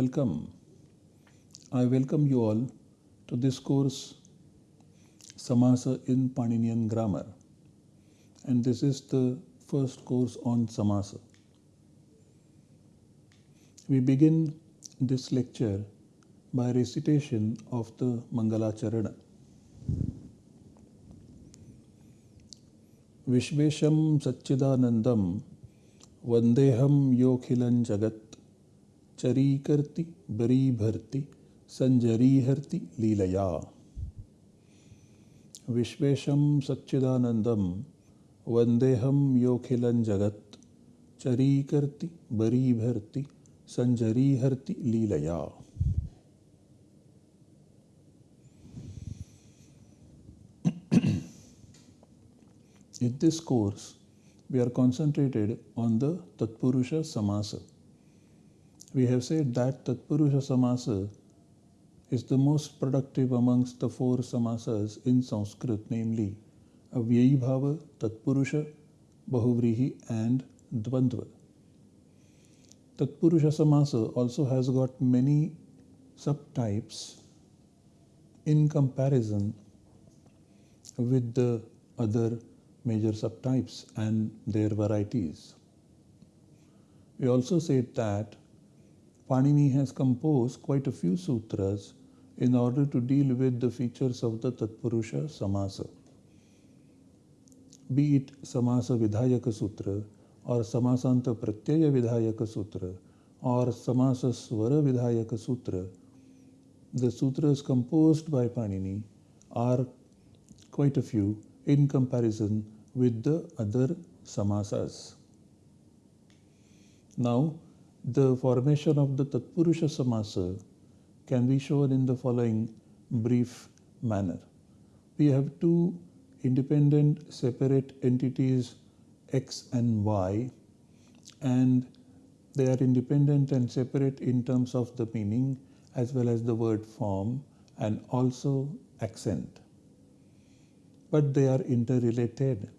welcome. I welcome you all to this course Samasa in Paninian Grammar. And this is the first course on Samasa. We begin this lecture by recitation of the Mangalacharana. विश्वेशं सच्चिदानन्दं वन्देऽहं योऽखिलं जगत् चरीकर्ति बरीभर्ति सञ्जरीहर्ति लीलया। विश्वेशं सच्चिदानन्दं वन्देऽहं योऽखिलं जगत्। चरीकर्ति बरीभर्ति सञ्जरीहर्ति लीलया। In this course, we are concentrated on the Tatpurusha Samasa. We have said that Tatpurusha Samasa is the most productive amongst the four samasas in Sanskrit, namely Avyayi Bhava, Tatpurusha, Bahuvrihi, and Dvandva. Tatpurusha Samasa also has got many subtypes in comparison with the other major subtypes and their varieties. We also said that Panini has composed quite a few sutras in order to deal with the features of the Tatpurusha Samasa. Be it Samasa Vidhayaka Sutra or Samasanta Pratyaya Vidhayaka Sutra or Samasa Swara Vidhayaka Sutra, the sutras composed by Panini are quite a few in comparison with the other samasas. Now, the formation of the Tatpurusha Samasa can be shown in the following brief manner. We have two independent separate entities x and y and they are independent and separate in terms of the meaning as well as the word form and also accent but they are interrelated.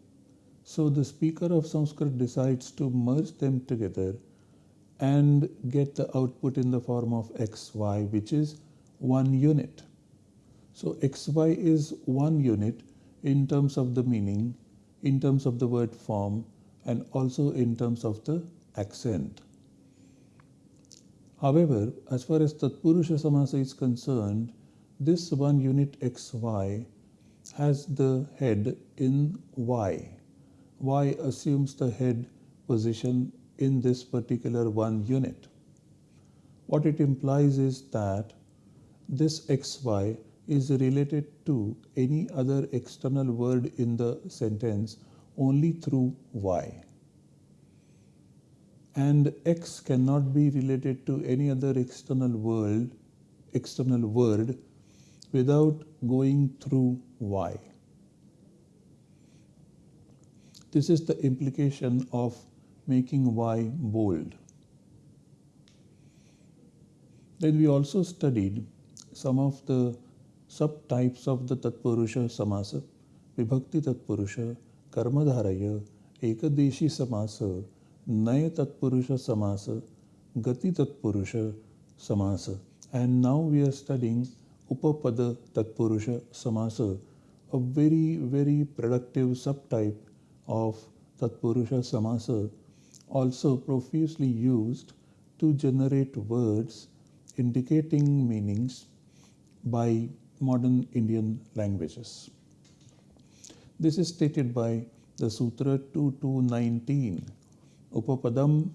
So the speaker of Sanskrit decides to merge them together and get the output in the form of xy, which is one unit. So xy is one unit in terms of the meaning, in terms of the word form, and also in terms of the accent. However, as far as Tatpurusha Samasa is concerned, this one unit xy has the head in Y. Y assumes the head position in this particular one unit. What it implies is that this xy is related to any other external word in the sentence only through y. And x cannot be related to any other external world, external word without going through y. This is the implication of making y bold. Then we also studied some of the subtypes of the Tatpurusha Samasa, Vibhakti Tatpurusha, Karmadharaya, Ekadeshi Samasa, Naya Tatpurusha Samasa, Gati Tatpurusha Samasa. And now we are studying Upapada Tatpurusha Samasa, a very, very productive subtype of Tatpurusha Samasa, also profusely used to generate words indicating meanings by modern Indian languages. This is stated by the Sutra 2219, Upapadam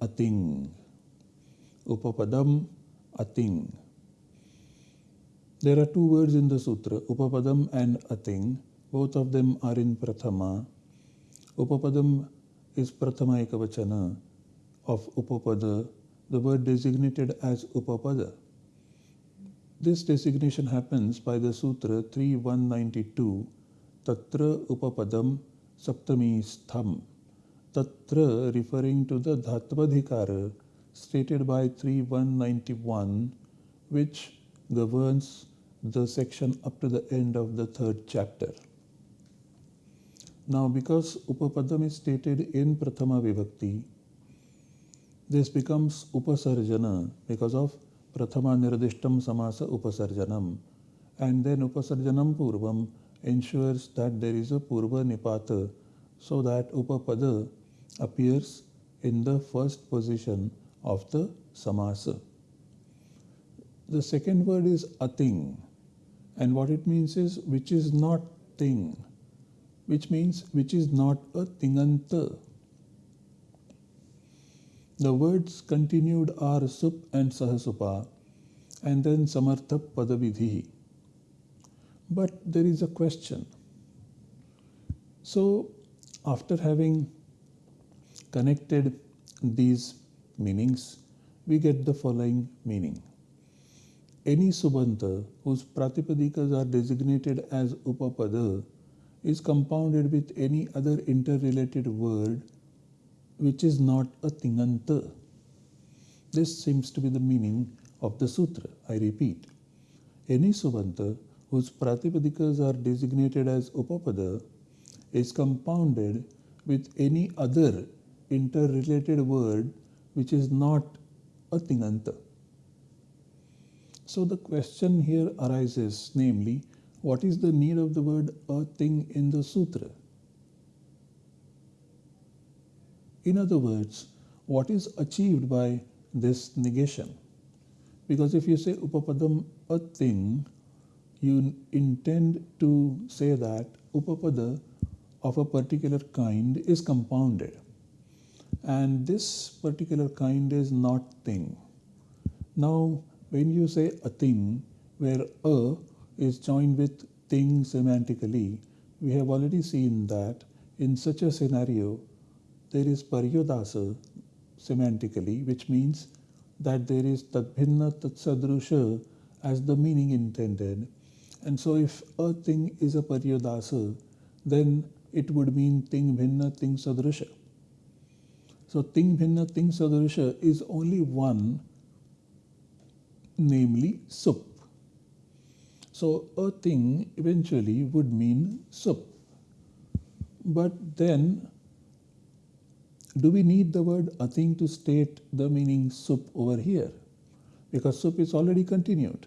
Ating. Upapadam Ating. There are two words in the sutra, Upapadam and Ating. Both of them are in Prathama. Upapadam is Prathama Ekavachana of Upapada, the word designated as Upapada. This designation happens by the Sutra 3192, Tatra Upapadam Saptami Stham. Tatra referring to the Dhatvadhikara stated by 3191, which governs the section up to the end of the third chapter. Now, because Upapadam is stated in Prathama Vibhakti, this becomes upasarjana because of prathama nirdishtam samasa upasarjanam. And then upasarjanam purvam ensures that there is a purva nipata so that upapada appears in the first position of the samasa. The second word is ating and what it means is which is not thing which means which is not a tinganta. The words continued are sup and sahasupa and then samartha padavidhi. But there is a question. So after having connected these meanings, we get the following meaning. Any subanta whose pratipadikas are designated as upapada is compounded with any other interrelated word which is not a tinganta. This seems to be the meaning of the sutra. I repeat. Any subanta whose pratipadikas are designated as upapada is compounded with any other interrelated word which is not a tinganta. So the question here arises, namely, what is the need of the word a thing in the sutra? In other words, what is achieved by this negation? Because if you say upapadam ating, you intend to say that upapada of a particular kind is compounded. And this particular kind is not thing. Now, when you say ating, where a is joined with thing semantically, we have already seen that in such a scenario, there is paryudasa semantically, which means that there is tadbhinna tatsadrusha as the meaning intended. And so if ating is a paryudasa, then it would mean thing bhinna thing sadrusha. So thing bhinna thing sadrusha is only one, namely sup. So ating eventually would mean sup. But then, do we need the word ating to state the meaning sup over here? Because sup is already continued.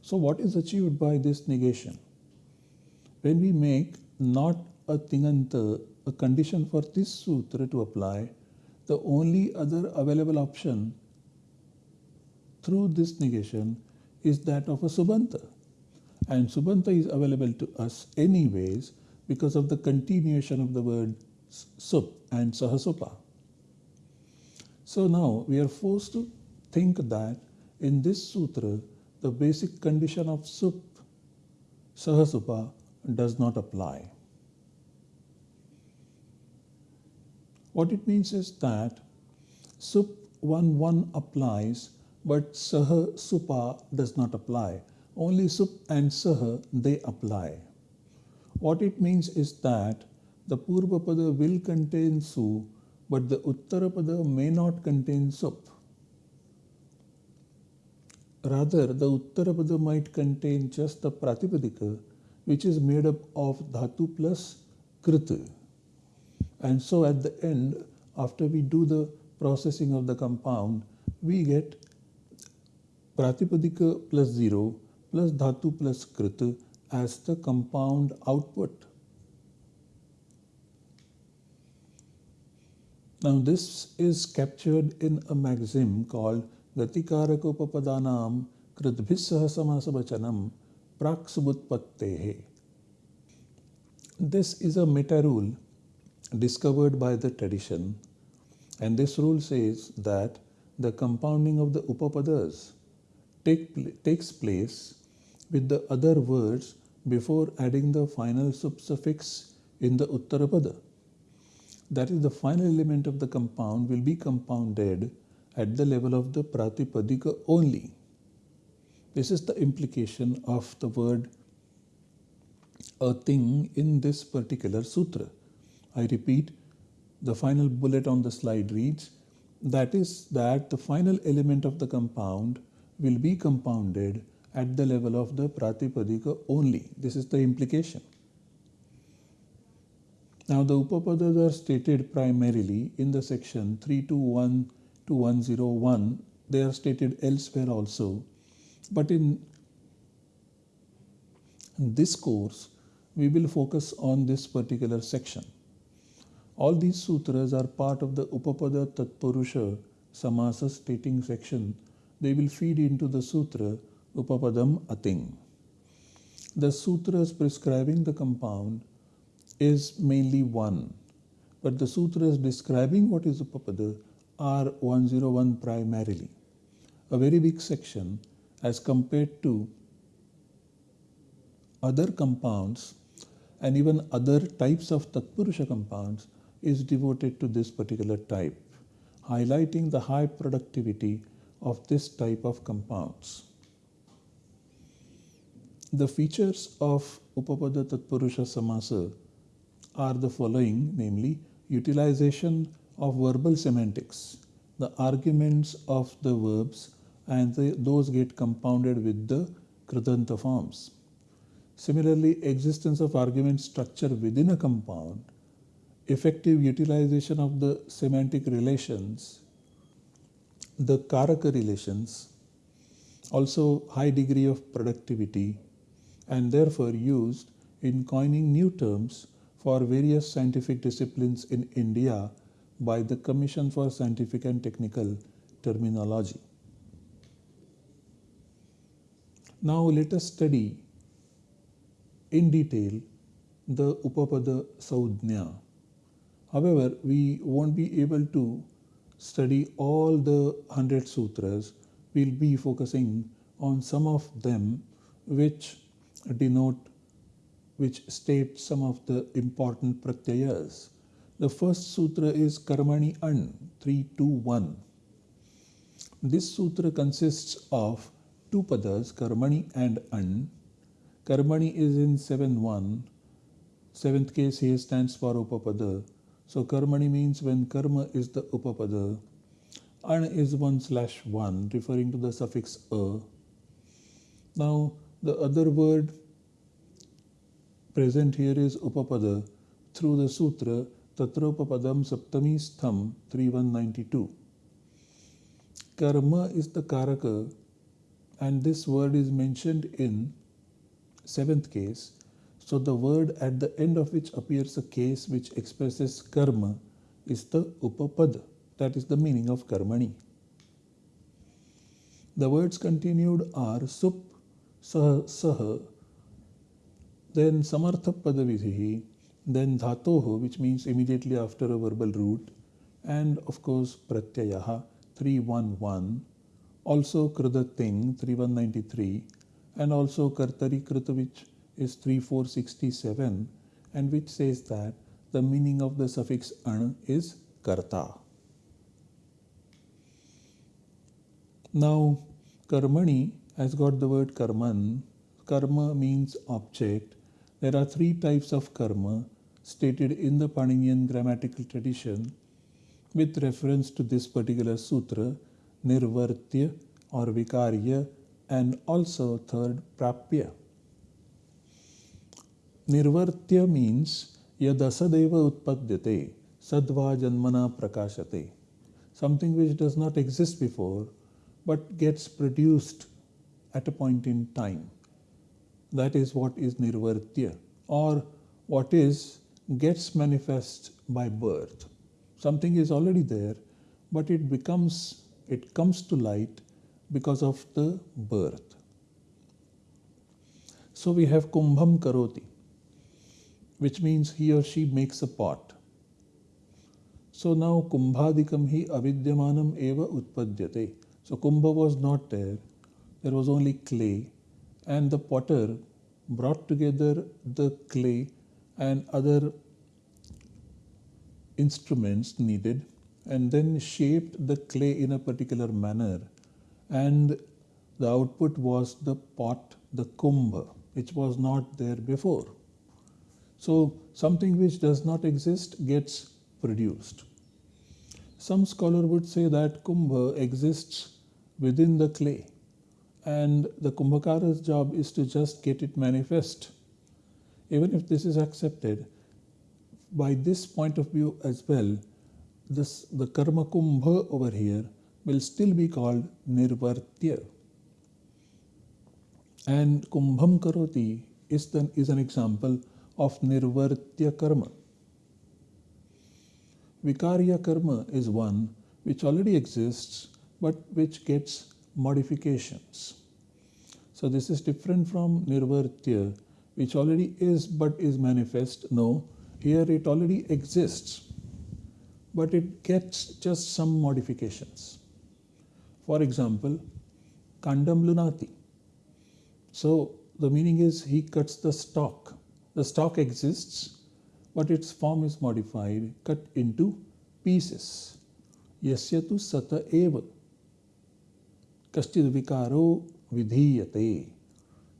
So what is achieved by this negation? When we make not a tinganta a condition for this sutra to apply, the only other available option through this negation is that of a subanta. And subanta is available to us anyways because of the continuation of the word sup and sahasupa. So now we are forced to think that in this sutra, the basic condition of sup, sahasupa does not apply. What it means is that sup 1 1 applies but saha supa does not apply. Only sup and saha they apply. What it means is that the Purvapada will contain su, but the Uttarapada may not contain sup. Rather, the Uttarapada might contain just the Pratipadika, which is made up of Dhatu plus Krita. And so at the end, after we do the processing of the compound, we get Pratipadika plus 0 plus Dhatu plus Krita as the compound output. Now this is captured in a maxim called Gatikarakopapadanam Kritbhissaha Samasabachanam Praksubutpattehe. This is a meta rule discovered by the tradition and this rule says that the compounding of the upapadas take, takes place with the other words before adding the final suffix in the uttarapada. That is the final element of the compound will be compounded at the level of the pratipadika only. This is the implication of the word ating in this particular sutra. I repeat, the final bullet on the slide reads, that is that the final element of the compound will be compounded at the level of the pratipadika only. This is the implication. Now the Upapadas are stated primarily in the section 321 to 101. They are stated elsewhere also. But in this course, we will focus on this particular section. All these sutras are part of the Upapada Tatpurusha Samasa stating section. They will feed into the sutra Upapadam Ating. The sutras prescribing the compound is mainly one, but the sutras describing what is Upapada are 101 primarily. A very big section as compared to other compounds and even other types of Tatpurusha compounds is devoted to this particular type, highlighting the high productivity of this type of compounds. The features of Upapada Tatpurusha Samasa are the following, namely utilization of verbal semantics, the arguments of the verbs and the, those get compounded with the Kridanta forms. Similarly, existence of argument structure within a compound, effective utilization of the semantic relations, the Karaka relations, also high degree of productivity and therefore used in coining new terms for various scientific disciplines in India by the Commission for Scientific and Technical Terminology. Now let us study in detail the Upapada Saudhnya. However, we won't be able to study all the 100 sutras. We'll be focusing on some of them which denote which state some of the important pratyayas. The first sutra is Karmani An 321. This sutra consists of two padas, Karmani and An. Karmani is in 7 1. Seventh case here stands for Upapada. So Karmani means when Karma is the Upapada. An is 1 slash 1, referring to the suffix A. Now, the other word present here is Upapada through the sutra Tatropapadam Saptami Stham 3192. Karma is the Karaka and this word is mentioned in seventh case. So the word at the end of which appears a case which expresses karma is the Upapada. That is the meaning of Karmani. The words continued are Sup, Sah, Sah, then Samartha Padavidhi, then Dhatoho, which means immediately after a verbal root, and of course Pratyayaha 311, also Kridating 3193, and also Kartari Krita, which is 3467, and which says that the meaning of the suffix an is karta. Now, karmani has got the word karman. Karma means object there are three types of karma stated in the Paninian grammatical tradition with reference to this particular sutra, nirvartya or vikarya and also third prapya. Nirvartya means yadasadeva utpadyate sadva janmana prakashate something which does not exist before but gets produced at a point in time that is what is nirvartya or what is gets manifest by birth. Something is already there, but it becomes, it comes to light because of the birth. So we have kumbham karoti, which means he or she makes a pot. So now kumbhadikam hi avidyamanam eva utpadyate. So kumbha was not there, there was only clay and the potter brought together the clay and other instruments needed and then shaped the clay in a particular manner and the output was the pot the kumbha which was not there before so something which does not exist gets produced some scholar would say that kumbha exists within the clay and the Kumbhakara's job is to just get it manifest. Even if this is accepted, by this point of view as well, this the karma kumbha over here will still be called nirvartya. And kumbham karoti is, the, is an example of nirvartya karma. Vikarya karma is one which already exists but which gets modifications. So this is different from nirvartya which already is but is manifest. No, here it already exists but it gets just some modifications. For example, Kandam Lunati. So the meaning is he cuts the stalk. The stock exists, but its form is modified, cut into pieces. Yasya tu sata eva. Kaschid vikaro vidhiyate.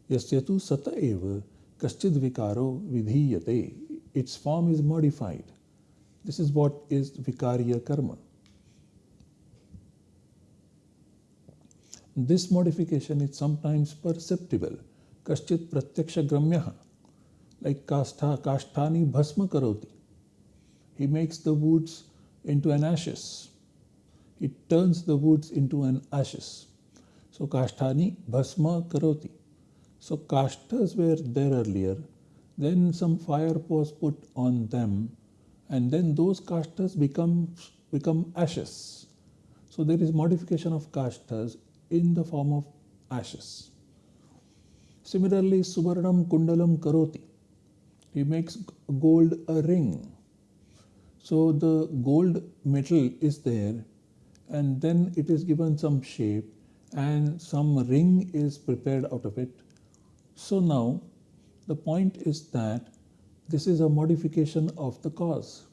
Yasya tu sata eva. Kaschid vikaro vidhiyate. Its form is modified. This is what is vikarya karma. This modification is sometimes perceptible. Kaschit pratyaksha gamyaha. Like kastha, kasthani bhasma karoti. He makes the woods into an ashes. He turns the woods into an ashes. So kasthani bhasma karoti. So kashtas were there earlier. Then some fire was put on them and then those kashtas become, become ashes. So there is modification of kashtas in the form of ashes. Similarly, Suvarnam Kundalam Karoti. He makes gold a ring. So the gold metal is there and then it is given some shape and some ring is prepared out of it. So now the point is that this is a modification of the cause.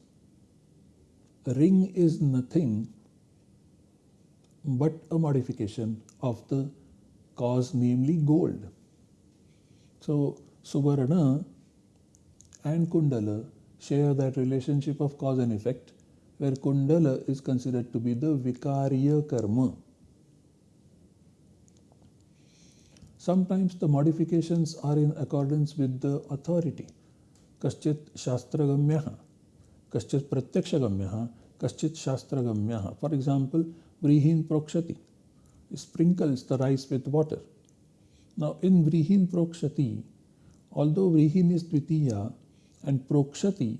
A ring is nothing but a modification of the cause, namely gold. So, Suvarna and Kundala share that relationship of cause and effect, where Kundala is considered to be the Vikarya karma. Sometimes the modifications are in accordance with the authority. Kaschit Shastragamyaha, Kaschit Pratyakshagamyaha, Kaschit Shastragamyaha. For example, Vrihin Prokshati sprinkles the rice with water. Now in Vrihin Prokshati, although Vrihin is Dvitiya and Prokshati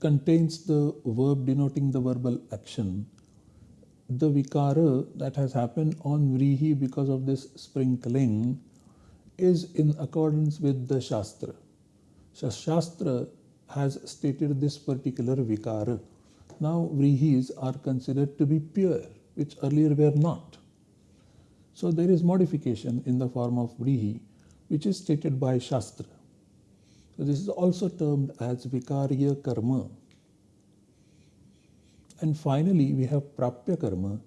contains the verb denoting the verbal action, the vikara that has happened on Vrihi because of this sprinkling is in accordance with the Shastra. So Shastra has stated this particular vikara. Now vrihis are considered to be pure, which earlier were not. So there is modification in the form of vrihi, which is stated by Shastra. So this is also termed as vikarya karma. And finally, we have prapya karma,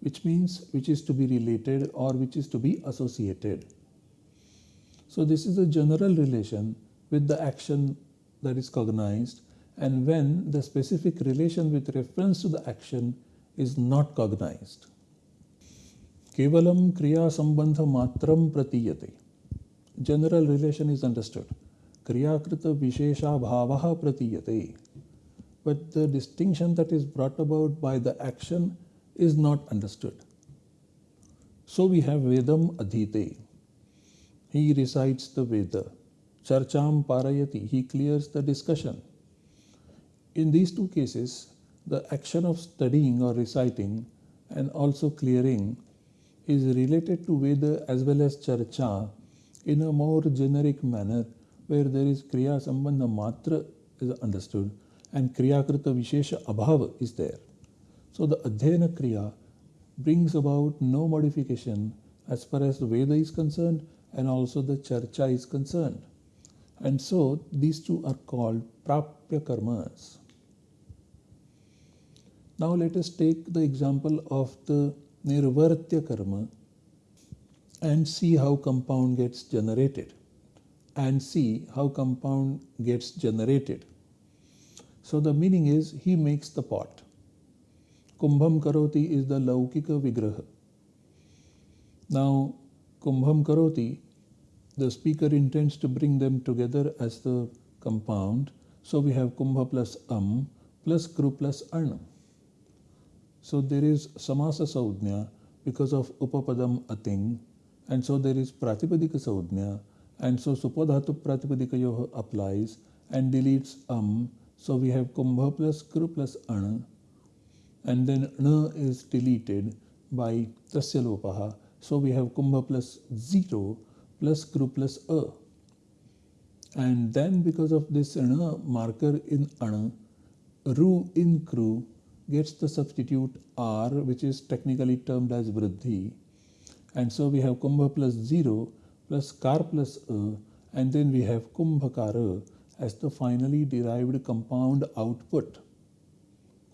which means which is to be related or which is to be associated. So this is a general relation with the action that is cognized and when the specific relation with reference to the action is not cognized. Kevalam kriya sambandha matram pratiyate. General relation is understood. Kriyakrita vishesha bhavaha pratiyate. But the distinction that is brought about by the action is not understood. So we have Vedam Adhite. He recites the Veda. Charcham Parayati. He clears the discussion. In these two cases, the action of studying or reciting and also clearing is related to Veda as well as Charcha in a more generic manner where there is Kriya Sambandha Matra is understood and Kriyakrita Vishesha Abhava is there. So the Adhyayana Kriya brings about no modification as far as the Veda is concerned and also the Charcha is concerned. And so these two are called Prapya Karmas. Now let us take the example of the Nirvartya karma and see how compound gets generated and see how compound gets generated. So the meaning is he makes the pot. Kumbham karoti is the laukika vigraha. Now kumbham karoti, the speaker intends to bring them together as the compound. So we have kumbha plus am plus kru plus an. So there is samasa saudhnya because of upapadam ating and so there is pratipadika saudhnya and so supodhatu pratipadikayoh applies and deletes am. So we have kumbha plus kru plus an and then na is deleted by tasya lopaha. So we have kumbha plus 0 plus kru plus a. And then because of this ana marker in ana, ru in kru gets the substitute r which is technically termed as vriddhi. And so we have kumbha plus 0 plus kar plus a and then we have kumbhakara as the finally derived compound output.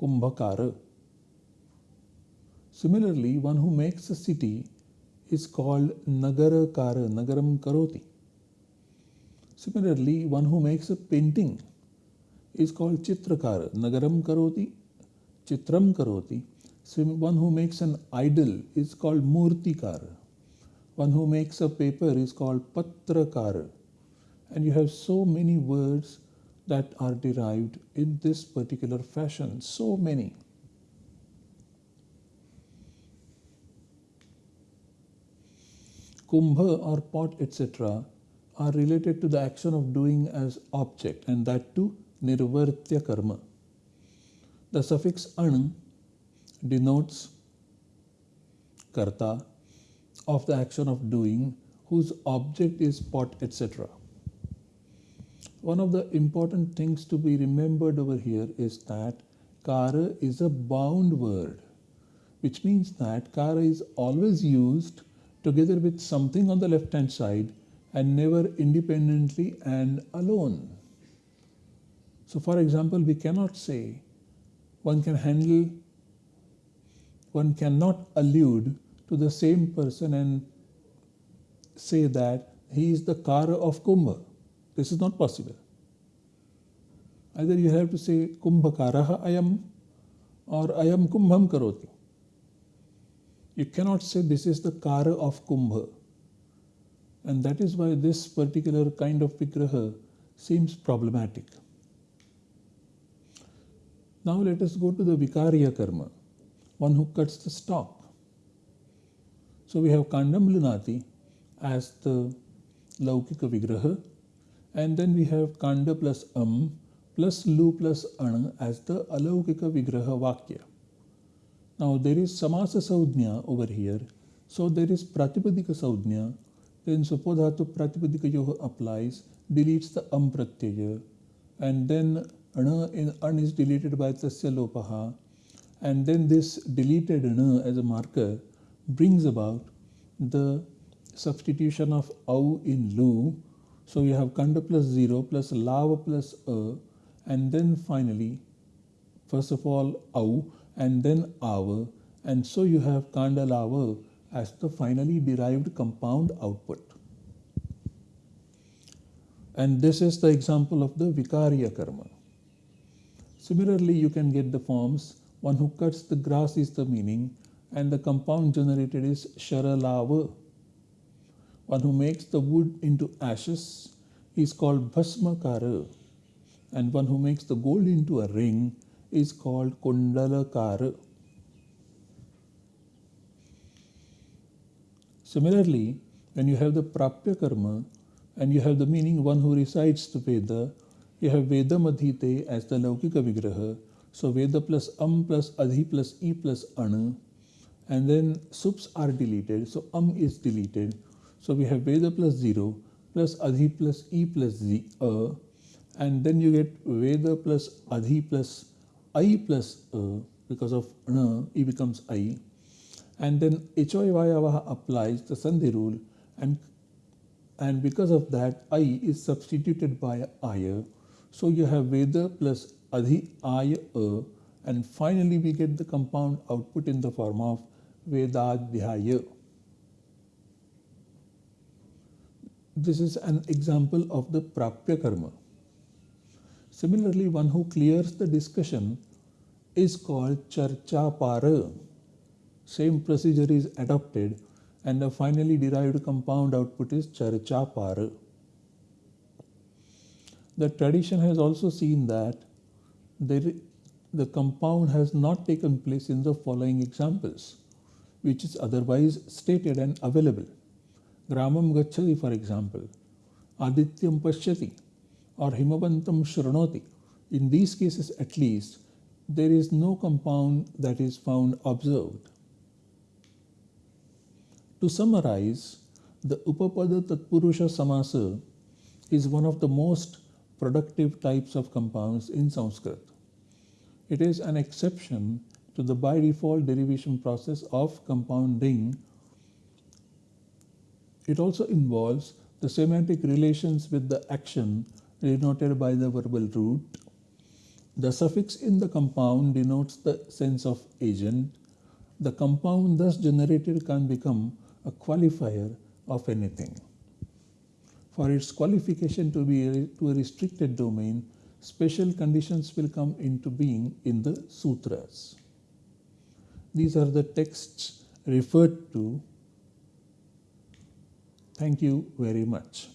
Kumbhakara. Similarly, one who makes a city is called Nagarakara, Nagaram Karoti. Similarly, one who makes a painting is called Chitrakara, Nagaram Karoti, Chitram Karoti. One who makes an idol is called Murtikara. One who makes a paper is called Patrakara. And you have so many words that are derived in this particular fashion, so many. Kumbha or pot, etc., are related to the action of doing as object, and that too nirvartya karma. The suffix an denotes karta of the action of doing whose object is pot, etc. One of the important things to be remembered over here is that kara is a bound word, which means that kara is always used together with something on the left hand side and never independently and alone. So, for example, we cannot say one can handle, one cannot allude to the same person and say that he is the Kara of Kumbha. This is not possible. Either you have to say Kumbha Kumbhakaraha ayam or ayam Kumbham Karoti. You cannot say this is the Kara of Kumbha. And that is why this particular kind of Vigraha seems problematic. Now let us go to the Vikarya Karma, one who cuts the stalk. So we have Kandam Lunati as the Laukika Vigraha, and then we have Kanda plus Am plus Lu plus An as the Alaukika Vigraha Vakya. Now there is Samasa Saudhnya over here. So there is Pratipadika Saudhnya. Then Supodhatu Pratipadika Yoga applies, deletes the Am Pratyaya. And then Ana in An is deleted by Tasya Lopaha. And then this deleted Ana as a marker brings about the substitution of Au in Lu. So you have Kanda plus 0 plus Lava plus A. And then finally, first of all, Au and then our and so you have Kandalava as the finally derived compound output. And this is the example of the Vikarya karma. Similarly, you can get the forms one who cuts the grass is the meaning and the compound generated is Sharalava. One who makes the wood into ashes is called Bhasmakara and one who makes the gold into a ring is called Kundalakara. Similarly, when you have the Prapya Karma and you have the meaning one who recites the Veda, you have Veda Madhite as the Laukika Vigraha. So Veda plus Am plus Adhi plus E plus Ana. And then Sups are deleted. So Am is deleted. So we have Veda plus 0 plus Adhi plus E plus Z. A, and then you get Veda plus Adhi plus I plus A because of E becomes I. And then Ichoy Vayavaha applies the Sandhi rule and and because of that I is substituted by Aya. So you have Veda plus Adhi Aya and finally we get the compound output in the form of Vedadhyaya. This is an example of the Prapya Karma. Similarly, one who clears the discussion is called Charcha Para. Same procedure is adopted and the finally derived compound output is Charcha Para. The tradition has also seen that there, the compound has not taken place in the following examples, which is otherwise stated and available. Gramam Gachati, for example, Adityam Pashyati, or Himavantam Shranoti. In these cases, at least, there is no compound that is found observed. To summarize, the Upapada Tatpurusha Samasa is one of the most productive types of compounds in Sanskrit. It is an exception to the by default derivation process of compounding. It also involves the semantic relations with the action denoted by the verbal root. The suffix in the compound denotes the sense of agent. The compound thus generated can become a qualifier of anything. For its qualification to be to a restricted domain, special conditions will come into being in the sutras. These are the texts referred to. Thank you very much.